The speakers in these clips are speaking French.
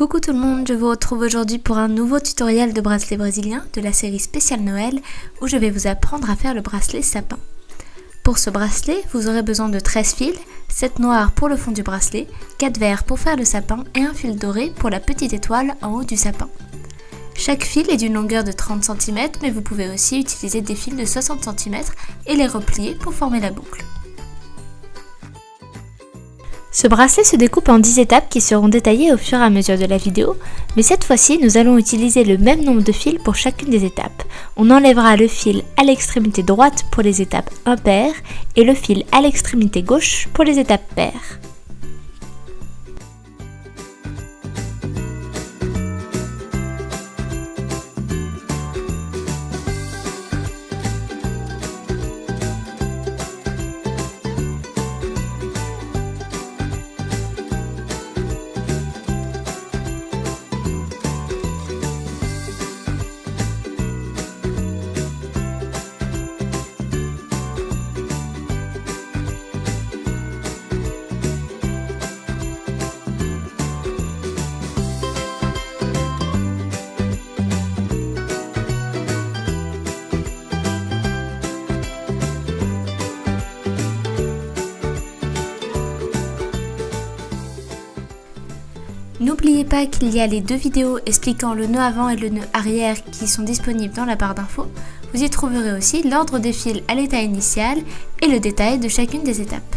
Coucou tout le monde, je vous retrouve aujourd'hui pour un nouveau tutoriel de bracelet brésilien de la série spéciale Noël où je vais vous apprendre à faire le bracelet sapin. Pour ce bracelet, vous aurez besoin de 13 fils, 7 noirs pour le fond du bracelet, 4 verts pour faire le sapin et un fil doré pour la petite étoile en haut du sapin. Chaque fil est d'une longueur de 30 cm mais vous pouvez aussi utiliser des fils de 60 cm et les replier pour former la boucle. Ce bracelet se découpe en 10 étapes qui seront détaillées au fur et à mesure de la vidéo, mais cette fois-ci nous allons utiliser le même nombre de fils pour chacune des étapes. On enlèvera le fil à l'extrémité droite pour les étapes impaires et le fil à l'extrémité gauche pour les étapes paires. N'oubliez pas qu'il y a les deux vidéos expliquant le nœud avant et le nœud arrière qui sont disponibles dans la barre d'infos. Vous y trouverez aussi l'ordre des fils à l'état initial et le détail de chacune des étapes.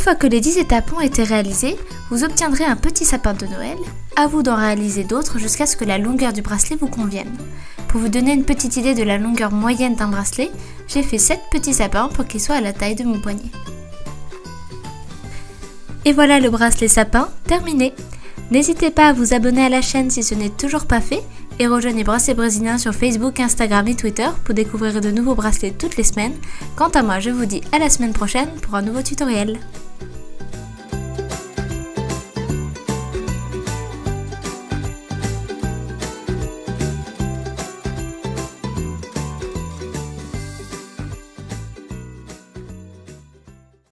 Fois que les 10 étapes ont été réalisées, vous obtiendrez un petit sapin de Noël. À vous d'en réaliser d'autres jusqu'à ce que la longueur du bracelet vous convienne. Pour vous donner une petite idée de la longueur moyenne d'un bracelet, j'ai fait 7 petits sapins pour qu'ils soient à la taille de mon poignet. Et voilà le bracelet sapin terminé. N'hésitez pas à vous abonner à la chaîne si ce n'est toujours pas fait et rejoignez Bracelet Brésilien sur Facebook, Instagram et Twitter pour découvrir de nouveaux bracelets toutes les semaines. Quant à moi, je vous dis à la semaine prochaine pour un nouveau tutoriel.